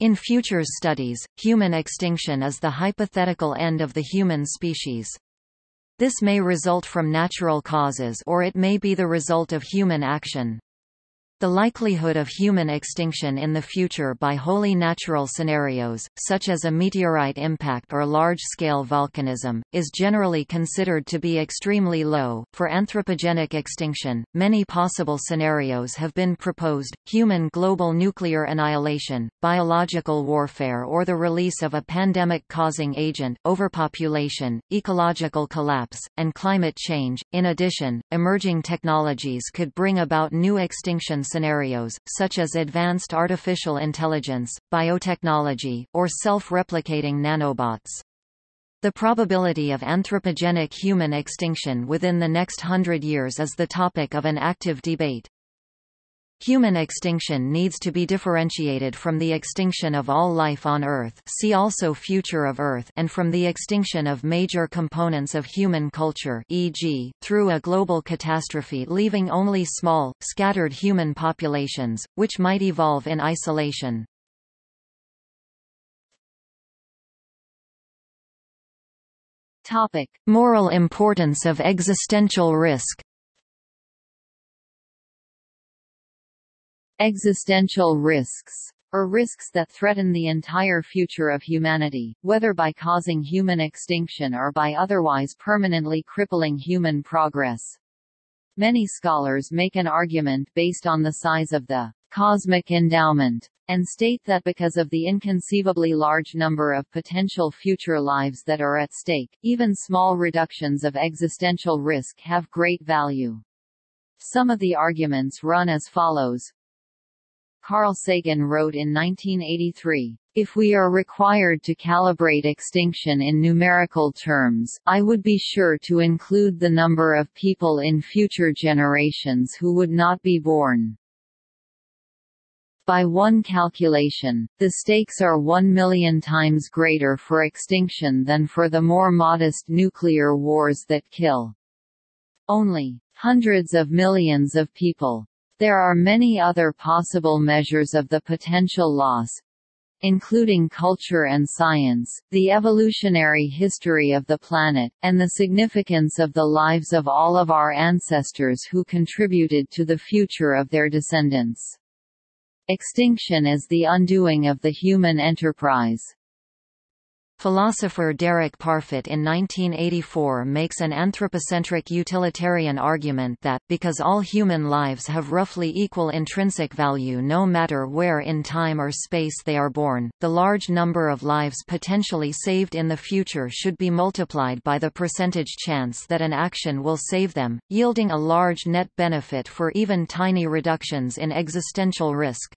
In futures studies, human extinction is the hypothetical end of the human species. This may result from natural causes or it may be the result of human action. The likelihood of human extinction in the future by wholly natural scenarios, such as a meteorite impact or large-scale volcanism, is generally considered to be extremely low. For anthropogenic extinction, many possible scenarios have been proposed: human global nuclear annihilation, biological warfare or the release of a pandemic-causing agent, overpopulation, ecological collapse, and climate change. In addition, emerging technologies could bring about new extinction scenarios, such as advanced artificial intelligence, biotechnology, or self-replicating nanobots. The probability of anthropogenic human extinction within the next hundred years is the topic of an active debate. Human extinction needs to be differentiated from the extinction of all life on Earth see also Future of Earth and from the extinction of major components of human culture e.g., through a global catastrophe leaving only small, scattered human populations, which might evolve in isolation. Topic. Moral importance of existential risk Existential risks or risks that threaten the entire future of humanity, whether by causing human extinction or by otherwise permanently crippling human progress. Many scholars make an argument based on the size of the cosmic endowment, and state that because of the inconceivably large number of potential future lives that are at stake, even small reductions of existential risk have great value. Some of the arguments run as follows. Carl Sagan wrote in 1983, if we are required to calibrate extinction in numerical terms, I would be sure to include the number of people in future generations who would not be born. By one calculation, the stakes are one million times greater for extinction than for the more modest nuclear wars that kill only hundreds of millions of people. There are many other possible measures of the potential loss, including culture and science, the evolutionary history of the planet, and the significance of the lives of all of our ancestors who contributed to the future of their descendants. Extinction is the undoing of the human enterprise. Philosopher Derek Parfit in 1984 makes an anthropocentric utilitarian argument that, because all human lives have roughly equal intrinsic value no matter where in time or space they are born, the large number of lives potentially saved in the future should be multiplied by the percentage chance that an action will save them, yielding a large net benefit for even tiny reductions in existential risk.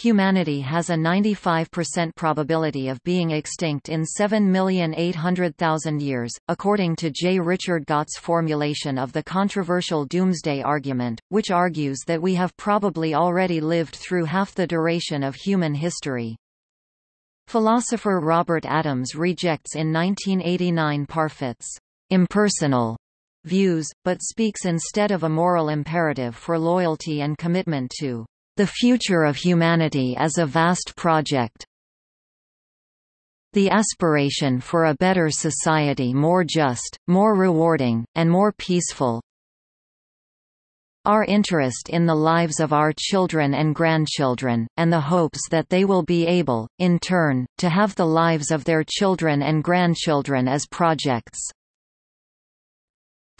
Humanity has a 95% probability of being extinct in 7,800,000 years, according to J. Richard Gott's formulation of the controversial doomsday argument, which argues that we have probably already lived through half the duration of human history. Philosopher Robert Adams rejects in 1989 Parfit's impersonal views, but speaks instead of a moral imperative for loyalty and commitment to the future of humanity as a vast project. The aspiration for a better society more just, more rewarding, and more peaceful, our interest in the lives of our children and grandchildren, and the hopes that they will be able, in turn, to have the lives of their children and grandchildren as projects.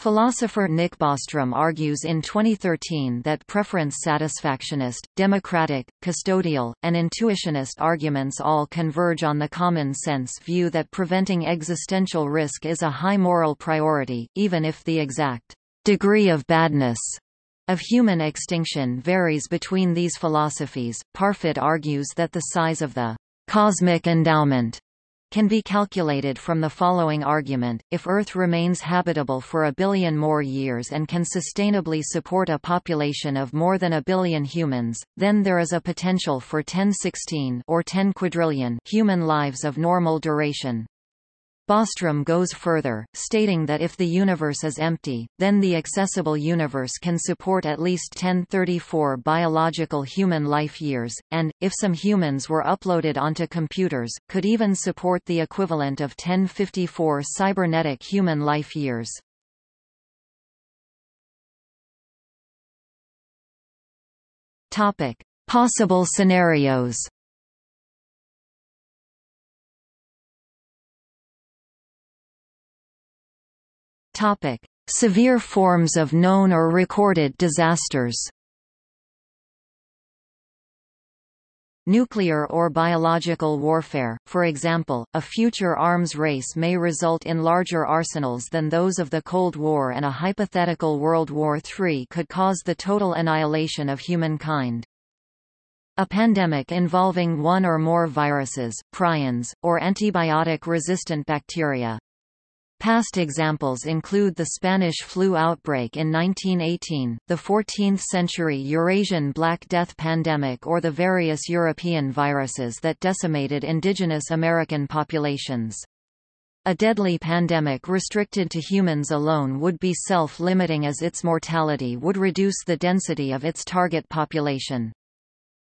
Philosopher Nick Bostrom argues in 2013 that preference satisfactionist, democratic, custodial, and intuitionist arguments all converge on the common sense view that preventing existential risk is a high moral priority, even if the exact degree of badness of human extinction varies between these philosophies. Parfit argues that the size of the cosmic endowment can be calculated from the following argument, if Earth remains habitable for a billion more years and can sustainably support a population of more than a billion humans, then there is a potential for 1016 or 10 quadrillion human lives of normal duration. Bostrom goes further, stating that if the universe is empty, then the accessible universe can support at least 1034 biological human life years, and, if some humans were uploaded onto computers, could even support the equivalent of 1054 cybernetic human life years. Possible scenarios Topic: Severe forms of known or recorded disasters. Nuclear or biological warfare, for example, a future arms race may result in larger arsenals than those of the Cold War and a hypothetical World War III could cause the total annihilation of humankind. A pandemic involving one or more viruses, prions, or antibiotic-resistant bacteria, Past examples include the Spanish flu outbreak in 1918, the 14th-century Eurasian Black Death pandemic or the various European viruses that decimated indigenous American populations. A deadly pandemic restricted to humans alone would be self-limiting as its mortality would reduce the density of its target population.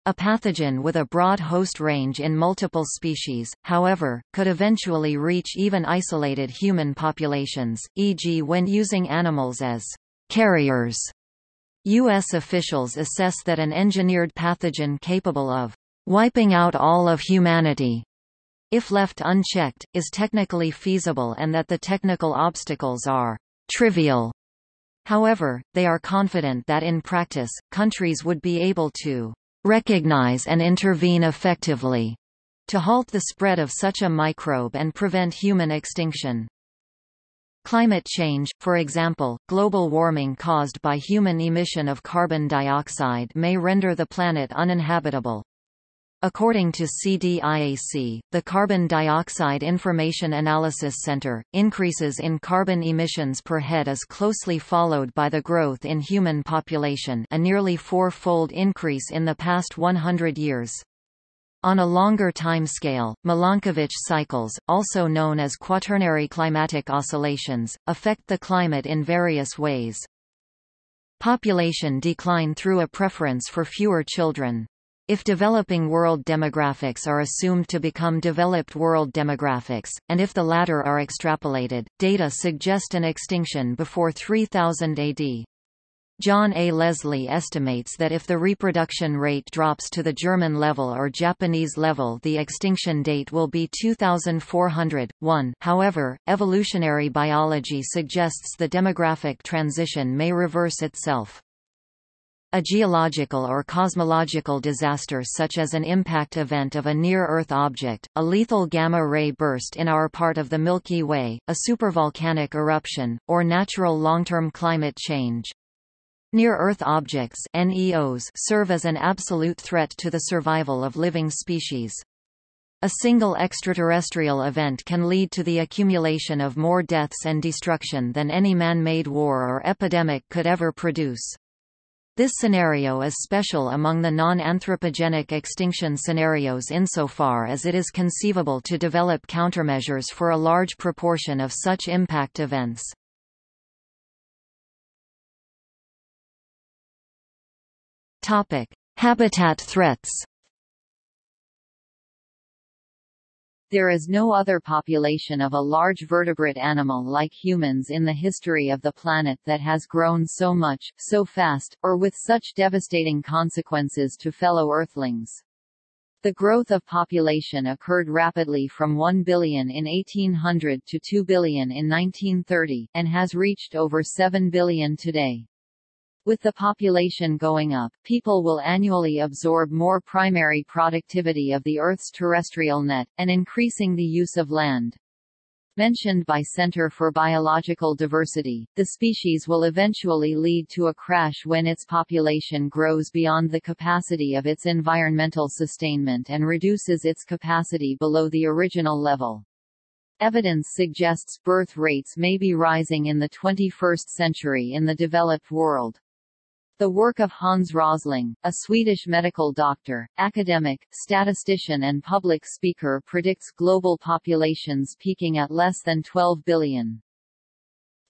A pathogen with a broad host range in multiple species, however, could eventually reach even isolated human populations, e.g. when using animals as carriers. U.S. officials assess that an engineered pathogen capable of wiping out all of humanity if left unchecked, is technically feasible and that the technical obstacles are trivial. However, they are confident that in practice, countries would be able to recognize and intervene effectively to halt the spread of such a microbe and prevent human extinction. Climate change, for example, global warming caused by human emission of carbon dioxide may render the planet uninhabitable. According to CDIAC, the Carbon Dioxide Information Analysis Center, increases in carbon emissions per head is closely followed by the growth in human population a nearly four-fold increase in the past 100 years. On a longer timescale, Milankovitch cycles, also known as quaternary climatic oscillations, affect the climate in various ways. Population decline through a preference for fewer children. If developing world demographics are assumed to become developed world demographics, and if the latter are extrapolated, data suggest an extinction before 3000 AD. John A. Leslie estimates that if the reproduction rate drops to the German level or Japanese level the extinction date will be 2400. 1 However, evolutionary biology suggests the demographic transition may reverse itself. A geological or cosmological disaster such as an impact event of a near-Earth object, a lethal gamma-ray burst in our part of the Milky Way, a supervolcanic eruption, or natural long-term climate change. Near-Earth objects NEOs serve as an absolute threat to the survival of living species. A single extraterrestrial event can lead to the accumulation of more deaths and destruction than any man-made war or epidemic could ever produce. This scenario is special among the non-anthropogenic extinction scenarios insofar as it is conceivable to develop countermeasures for a large proportion of such impact events. Habitat threats. There is no other population of a large vertebrate animal like humans in the history of the planet that has grown so much, so fast, or with such devastating consequences to fellow Earthlings. The growth of population occurred rapidly from 1 billion in 1800 to 2 billion in 1930, and has reached over 7 billion today. With the population going up, people will annually absorb more primary productivity of the Earth's terrestrial net, and increasing the use of land. Mentioned by Center for Biological Diversity, the species will eventually lead to a crash when its population grows beyond the capacity of its environmental sustainment and reduces its capacity below the original level. Evidence suggests birth rates may be rising in the 21st century in the developed world. The work of Hans Rosling, a Swedish medical doctor, academic, statistician and public speaker predicts global populations peaking at less than 12 billion.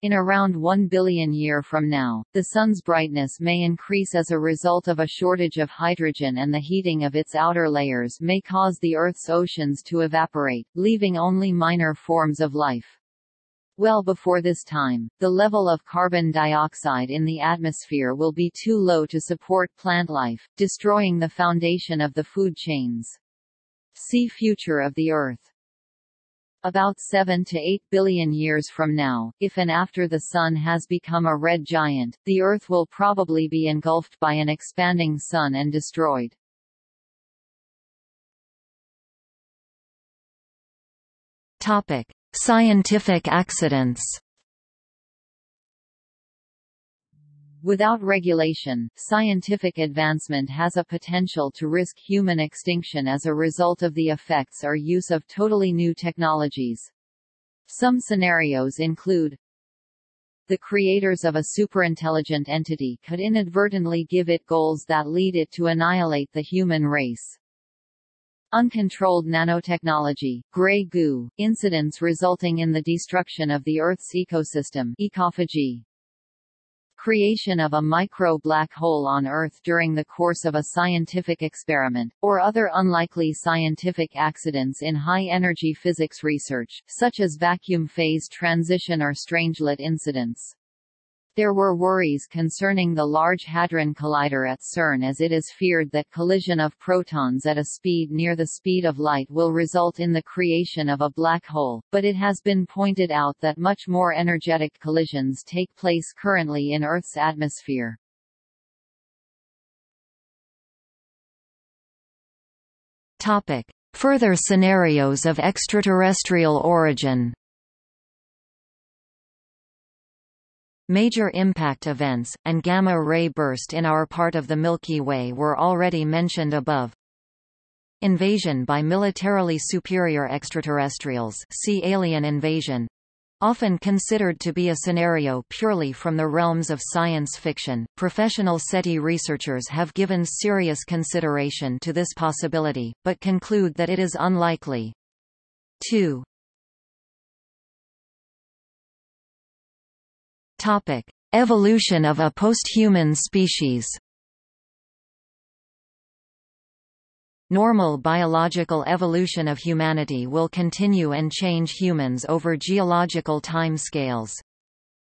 In around 1 billion year from now, the Sun's brightness may increase as a result of a shortage of hydrogen and the heating of its outer layers may cause the Earth's oceans to evaporate, leaving only minor forms of life. Well before this time, the level of carbon dioxide in the atmosphere will be too low to support plant life, destroying the foundation of the food chains. See Future of the Earth. About 7 to 8 billion years from now, if and after the Sun has become a red giant, the Earth will probably be engulfed by an expanding Sun and destroyed. Topic. Scientific accidents Without regulation, scientific advancement has a potential to risk human extinction as a result of the effects or use of totally new technologies. Some scenarios include the creators of a superintelligent entity could inadvertently give it goals that lead it to annihilate the human race. Uncontrolled nanotechnology, gray goo, incidents resulting in the destruction of the Earth's ecosystem ecophagy. Creation of a micro-black hole on Earth during the course of a scientific experiment, or other unlikely scientific accidents in high-energy physics research, such as vacuum phase transition or strangelet incidents. There were worries concerning the Large Hadron Collider at CERN as it is feared that collision of protons at a speed near the speed of light will result in the creation of a black hole, but it has been pointed out that much more energetic collisions take place currently in Earth's atmosphere. Topic. Further scenarios of extraterrestrial origin Major impact events, and gamma-ray burst in our part of the Milky Way were already mentioned above. Invasion by militarily superior extraterrestrials see alien invasion, often considered to be a scenario purely from the realms of science fiction, professional SETI researchers have given serious consideration to this possibility, but conclude that it is unlikely. 2. Topic: Evolution of a posthuman species. Normal biological evolution of humanity will continue and change humans over geological time scales.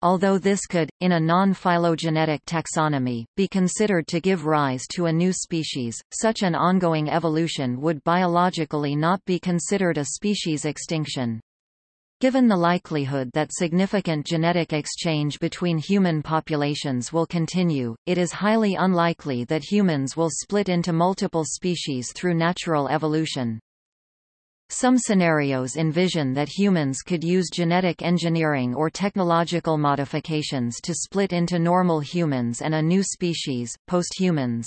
Although this could, in a non-phylogenetic taxonomy, be considered to give rise to a new species, such an ongoing evolution would biologically not be considered a species extinction. Given the likelihood that significant genetic exchange between human populations will continue, it is highly unlikely that humans will split into multiple species through natural evolution. Some scenarios envision that humans could use genetic engineering or technological modifications to split into normal humans and a new species, posthumans.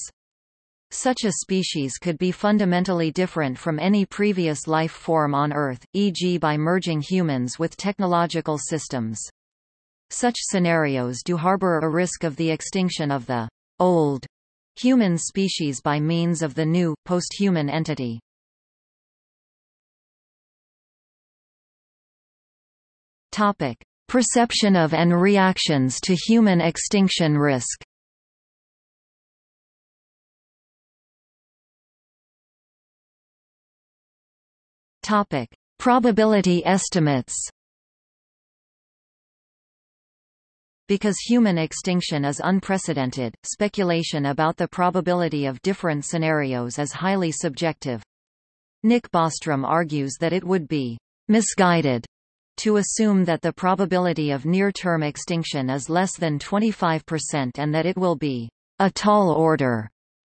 Such a species could be fundamentally different from any previous life form on Earth, e.g. by merging humans with technological systems. Such scenarios do harbor a risk of the extinction of the old human species by means of the new, post-human entity. Topic. Perception of and reactions to human extinction risk Topic: Probability estimates. Because human extinction is unprecedented, speculation about the probability of different scenarios is highly subjective. Nick Bostrom argues that it would be misguided to assume that the probability of near-term extinction is less than 25% and that it will be a tall order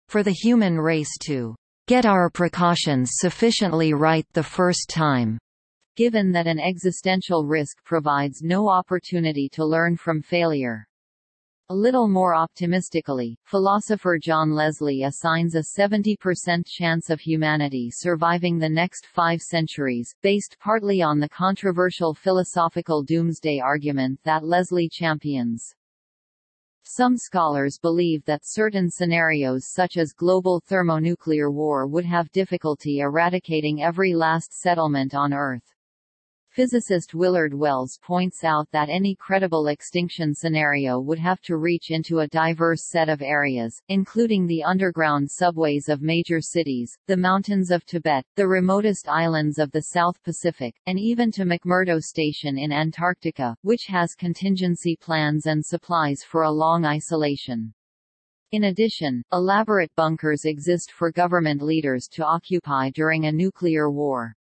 for the human race to get our precautions sufficiently right the first time. Given that an existential risk provides no opportunity to learn from failure. A little more optimistically, philosopher John Leslie assigns a 70% chance of humanity surviving the next five centuries, based partly on the controversial philosophical doomsday argument that Leslie champions. Some scholars believe that certain scenarios such as global thermonuclear war would have difficulty eradicating every last settlement on Earth. Physicist Willard Wells points out that any credible extinction scenario would have to reach into a diverse set of areas, including the underground subways of major cities, the mountains of Tibet, the remotest islands of the South Pacific, and even to McMurdo Station in Antarctica, which has contingency plans and supplies for a long isolation. In addition, elaborate bunkers exist for government leaders to occupy during a nuclear war.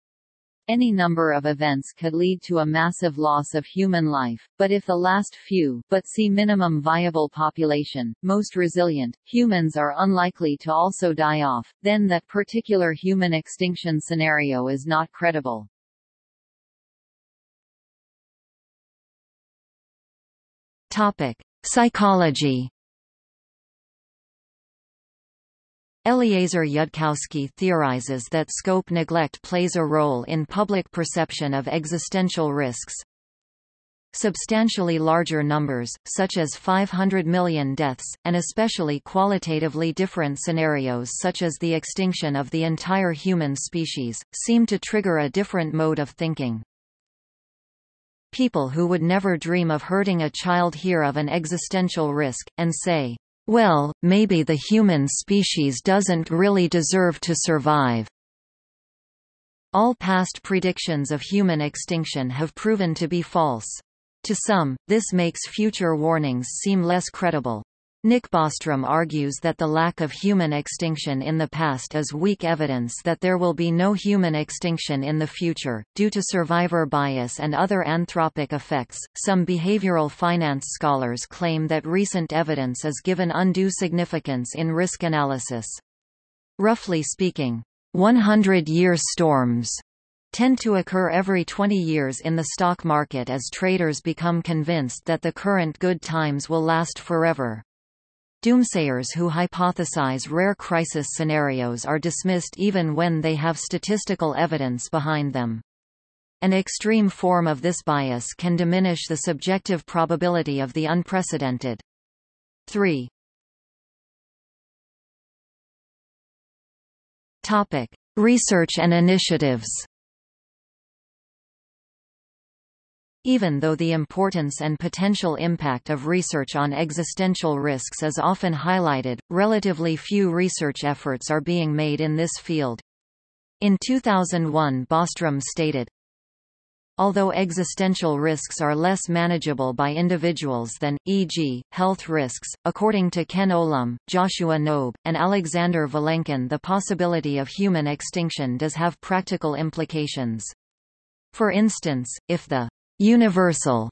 Any number of events could lead to a massive loss of human life, but if the last few but see minimum viable population, most resilient, humans are unlikely to also die off, then that particular human extinction scenario is not credible. Topic: Psychology Eliezer Yudkowsky theorizes that scope neglect plays a role in public perception of existential risks. Substantially larger numbers, such as 500 million deaths, and especially qualitatively different scenarios such as the extinction of the entire human species, seem to trigger a different mode of thinking. People who would never dream of hurting a child hear of an existential risk, and say, well, maybe the human species doesn't really deserve to survive. All past predictions of human extinction have proven to be false. To some, this makes future warnings seem less credible. Nick Bostrom argues that the lack of human extinction in the past is weak evidence that there will be no human extinction in the future, due to survivor bias and other anthropic effects. Some behavioral finance scholars claim that recent evidence is given undue significance in risk analysis. Roughly speaking, 100-year storms tend to occur every 20 years in the stock market as traders become convinced that the current good times will last forever. Doomsayers who hypothesize rare crisis scenarios are dismissed even when they have statistical evidence behind them. An extreme form of this bias can diminish the subjective probability of the unprecedented. 3. Topic: Research and initiatives. Even though the importance and potential impact of research on existential risks is often highlighted, relatively few research efforts are being made in this field. In 2001 Bostrom stated, Although existential risks are less manageable by individuals than, e.g., health risks, according to Ken Olum, Joshua Knobe, and Alexander Vilenkin the possibility of human extinction does have practical implications. For instance, if the universal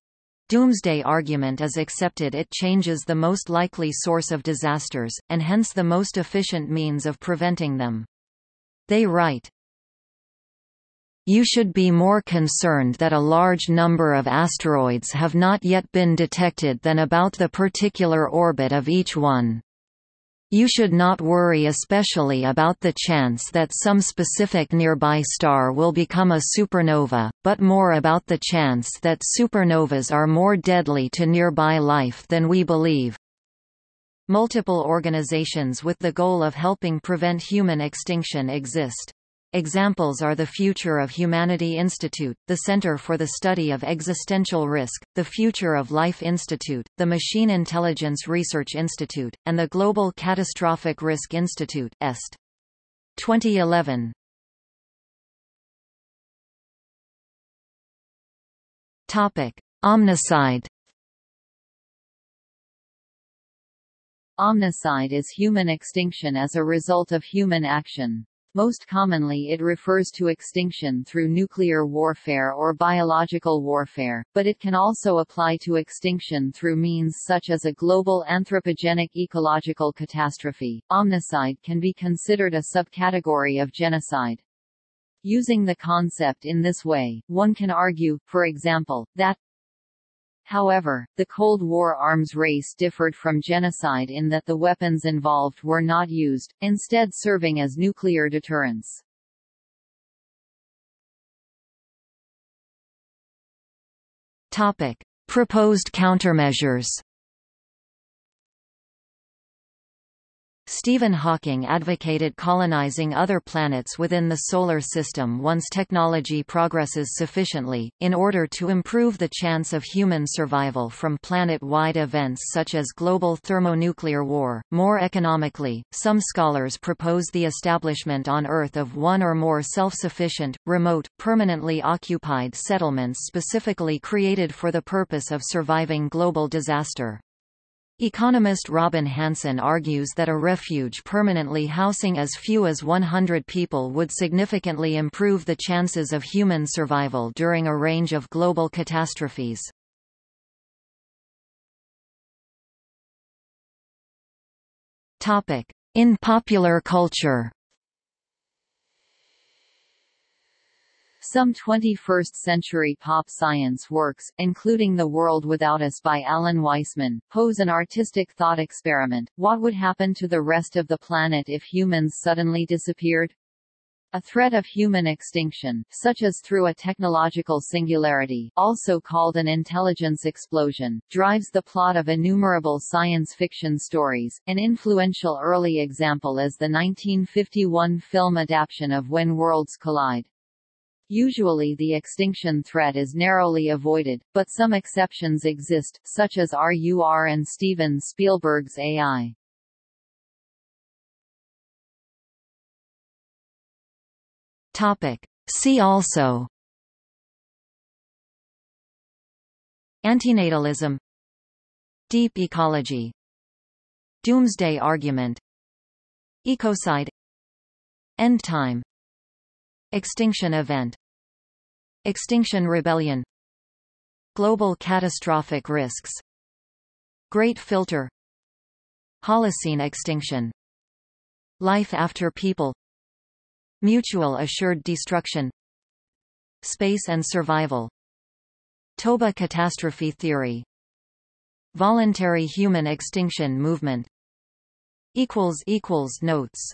doomsday argument is accepted it changes the most likely source of disasters, and hence the most efficient means of preventing them. They write, you should be more concerned that a large number of asteroids have not yet been detected than about the particular orbit of each one. You should not worry especially about the chance that some specific nearby star will become a supernova, but more about the chance that supernovas are more deadly to nearby life than we believe. Multiple organizations with the goal of helping prevent human extinction exist. Examples are the Future of Humanity Institute, the Center for the Study of Existential Risk, the Future of Life Institute, the Machine Intelligence Research Institute, and the Global Catastrophic Risk Institute EST. 2011 Topic: Omnicide Omnicide is human extinction as a result of human action. Most commonly it refers to extinction through nuclear warfare or biological warfare, but it can also apply to extinction through means such as a global anthropogenic ecological catastrophe. Omnicide can be considered a subcategory of genocide. Using the concept in this way, one can argue, for example, that However, the Cold War arms race differed from genocide in that the weapons involved were not used, instead serving as nuclear deterrents. Topic: Proposed countermeasures. Stephen Hawking advocated colonizing other planets within the Solar System once technology progresses sufficiently, in order to improve the chance of human survival from planet-wide events such as global thermonuclear war. More economically, some scholars propose the establishment on Earth of one or more self-sufficient, remote, permanently occupied settlements specifically created for the purpose of surviving global disaster. Economist Robin Hanson argues that a refuge permanently housing as few as 100 people would significantly improve the chances of human survival during a range of global catastrophes. In popular culture Some 21st-century pop science works, including The World Without Us by Alan Weisman, pose an artistic thought experiment. What would happen to the rest of the planet if humans suddenly disappeared? A threat of human extinction, such as through a technological singularity also called an intelligence explosion, drives the plot of innumerable science fiction stories. An influential early example is the 1951 film adaptation of When Worlds Collide. Usually the extinction threat is narrowly avoided, but some exceptions exist, such as RUR and Steven Spielberg's AI. Topic. See also. Antinatalism. Deep ecology. Doomsday argument. Ecocide. End time Extinction event. Extinction Rebellion. Global catastrophic risks. Great filter. Holocene extinction. Life after people. Mutual assured destruction. Space and survival. Toba catastrophe theory. Voluntary human extinction movement. Notes